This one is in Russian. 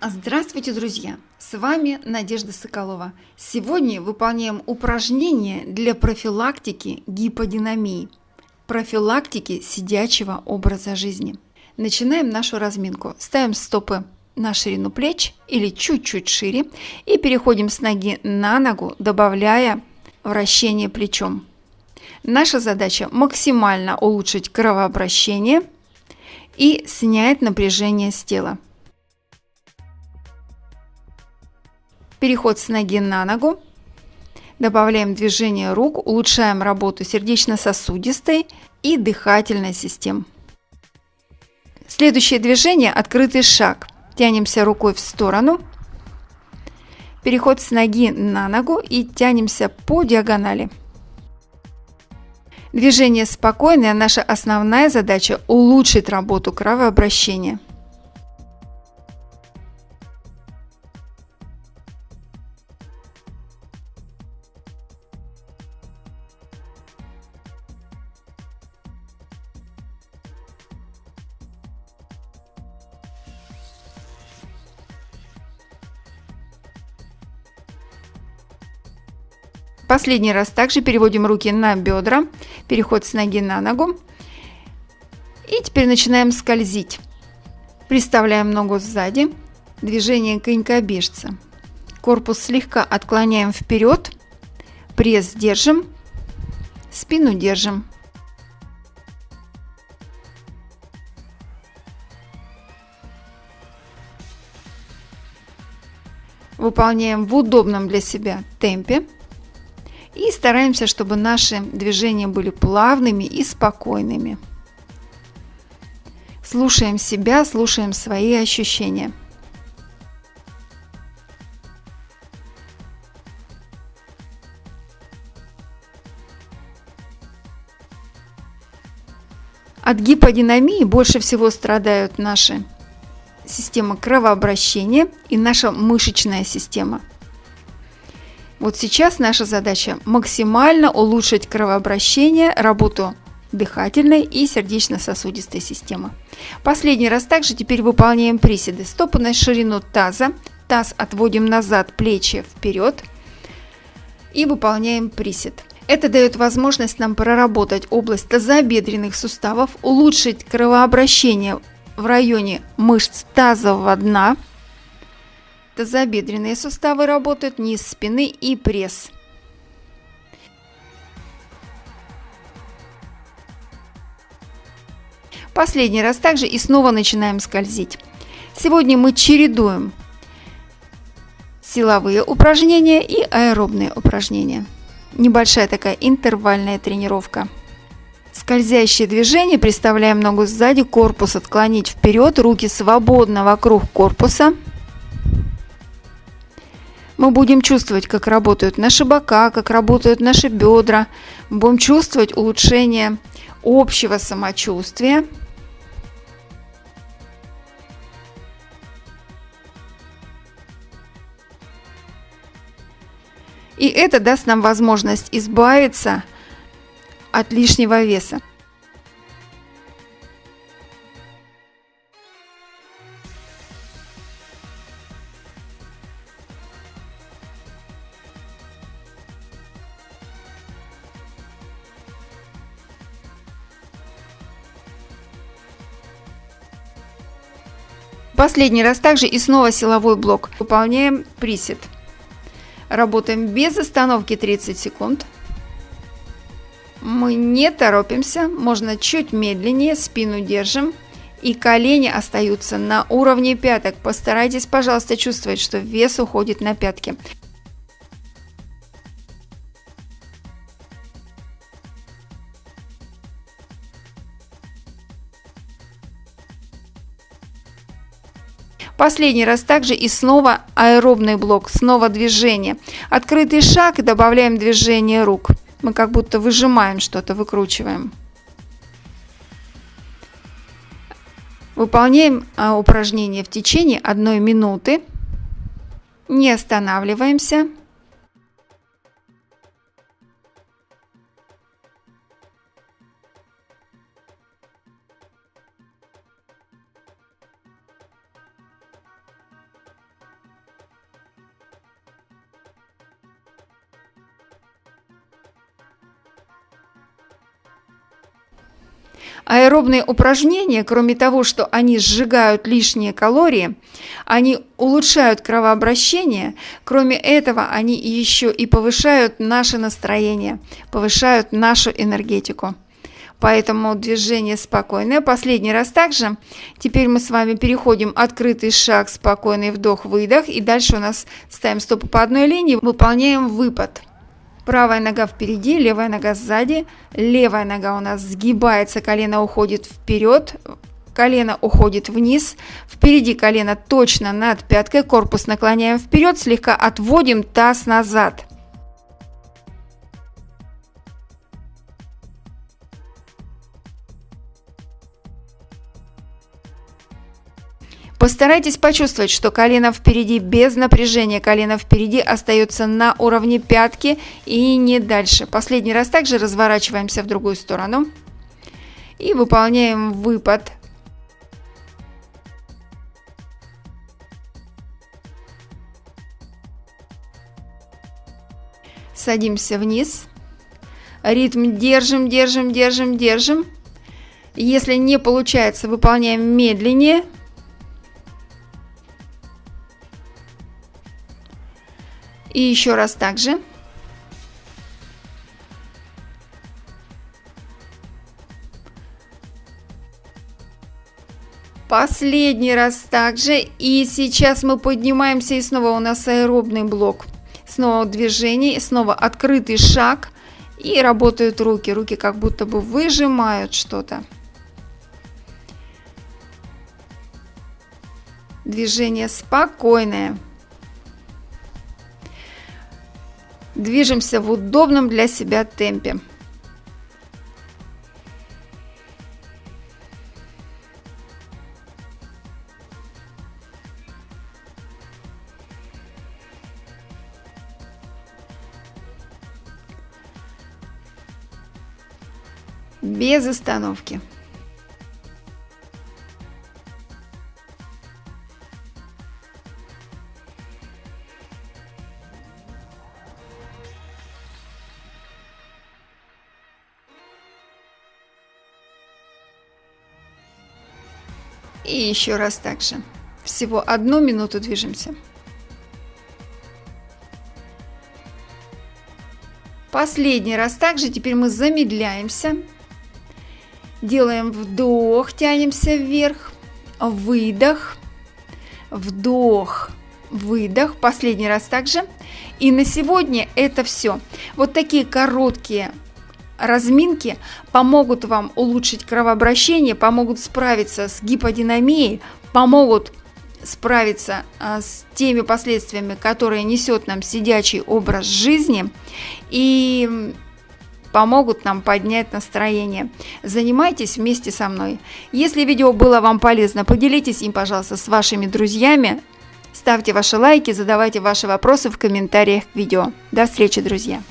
Здравствуйте, друзья! С вами Надежда Соколова. Сегодня выполняем упражнение для профилактики гиподинамии, профилактики сидячего образа жизни. Начинаем нашу разминку. Ставим стопы на ширину плеч или чуть-чуть шире и переходим с ноги на ногу, добавляя вращение плечом. Наша задача максимально улучшить кровообращение и снять напряжение с тела. Переход с ноги на ногу. Добавляем движение рук, улучшаем работу сердечно-сосудистой и дыхательной систем. Следующее движение – открытый шаг. Тянемся рукой в сторону. Переход с ноги на ногу и тянемся по диагонали. Движение спокойное, наша основная задача – улучшить работу кровообращения. Последний раз также переводим руки на бедра, переход с ноги на ногу. И теперь начинаем скользить. Приставляем ногу сзади, движение конькобежца. Корпус слегка отклоняем вперед, пресс держим, спину держим. Выполняем в удобном для себя темпе. И стараемся, чтобы наши движения были плавными и спокойными. Слушаем себя, слушаем свои ощущения. От гиподинамии больше всего страдают наши система кровообращения и наша мышечная система – вот сейчас наша задача максимально улучшить кровообращение, работу дыхательной и сердечно-сосудистой системы. Последний раз также теперь выполняем приседы. Стопы на ширину таза, таз отводим назад, плечи вперед и выполняем присед. Это дает возможность нам проработать область тазобедренных суставов, улучшить кровообращение в районе мышц тазового дна – Тазобедренные суставы работают, низ спины и пресс. Последний раз также и снова начинаем скользить. Сегодня мы чередуем силовые упражнения и аэробные упражнения. Небольшая такая интервальная тренировка. Скользящие движения. Приставляем ногу сзади, корпус отклонить вперед, руки свободно вокруг корпуса – мы будем чувствовать, как работают наши бока, как работают наши бедра. Мы будем чувствовать улучшение общего самочувствия. И это даст нам возможность избавиться от лишнего веса. Последний раз также и снова силовой блок. Выполняем присед. Работаем без остановки 30 секунд. Мы не торопимся, можно чуть медленнее, спину держим. И колени остаются на уровне пяток. Постарайтесь, пожалуйста, чувствовать, что вес уходит на пятки. Последний раз также и снова аэробный блок, снова движение. Открытый шаг и добавляем движение рук. Мы как будто выжимаем что-то, выкручиваем. Выполняем а, упражнение в течение одной минуты. Не останавливаемся. Аэробные упражнения, кроме того, что они сжигают лишние калории, они улучшают кровообращение, кроме этого они еще и повышают наше настроение, повышают нашу энергетику. Поэтому движение спокойное. Последний раз также. Теперь мы с вами переходим открытый шаг, спокойный вдох-выдох. И дальше у нас ставим стопы по одной линии, выполняем выпад. Правая нога впереди, левая нога сзади. Левая нога у нас сгибается, колено уходит вперед, колено уходит вниз. Впереди колено точно над пяткой, корпус наклоняем вперед, слегка отводим таз назад. Постарайтесь почувствовать, что колено впереди без напряжения, колено впереди остается на уровне пятки и не дальше. Последний раз также разворачиваемся в другую сторону и выполняем выпад. Садимся вниз. Ритм держим, держим, держим, держим. Если не получается, выполняем медленнее – И еще раз также. Последний раз также. И сейчас мы поднимаемся, и снова у нас аэробный блок. Снова движение, снова открытый шаг. И работают руки. Руки как будто бы выжимают что-то. Движение спокойное. Движемся в удобном для себя темпе. без остановки. И еще раз так же. Всего одну минуту движемся. Последний раз также. Теперь мы замедляемся. Делаем вдох, тянемся вверх. Выдох. Вдох. Выдох. Последний раз также. И на сегодня это все. Вот такие короткие разминки помогут вам улучшить кровообращение, помогут справиться с гиподинамией, помогут справиться а, с теми последствиями, которые несет нам сидячий образ жизни и помогут нам поднять настроение. Занимайтесь вместе со мной. Если видео было вам полезно, поделитесь им, пожалуйста, с вашими друзьями. Ставьте ваши лайки, задавайте ваши вопросы в комментариях к видео. До встречи, друзья!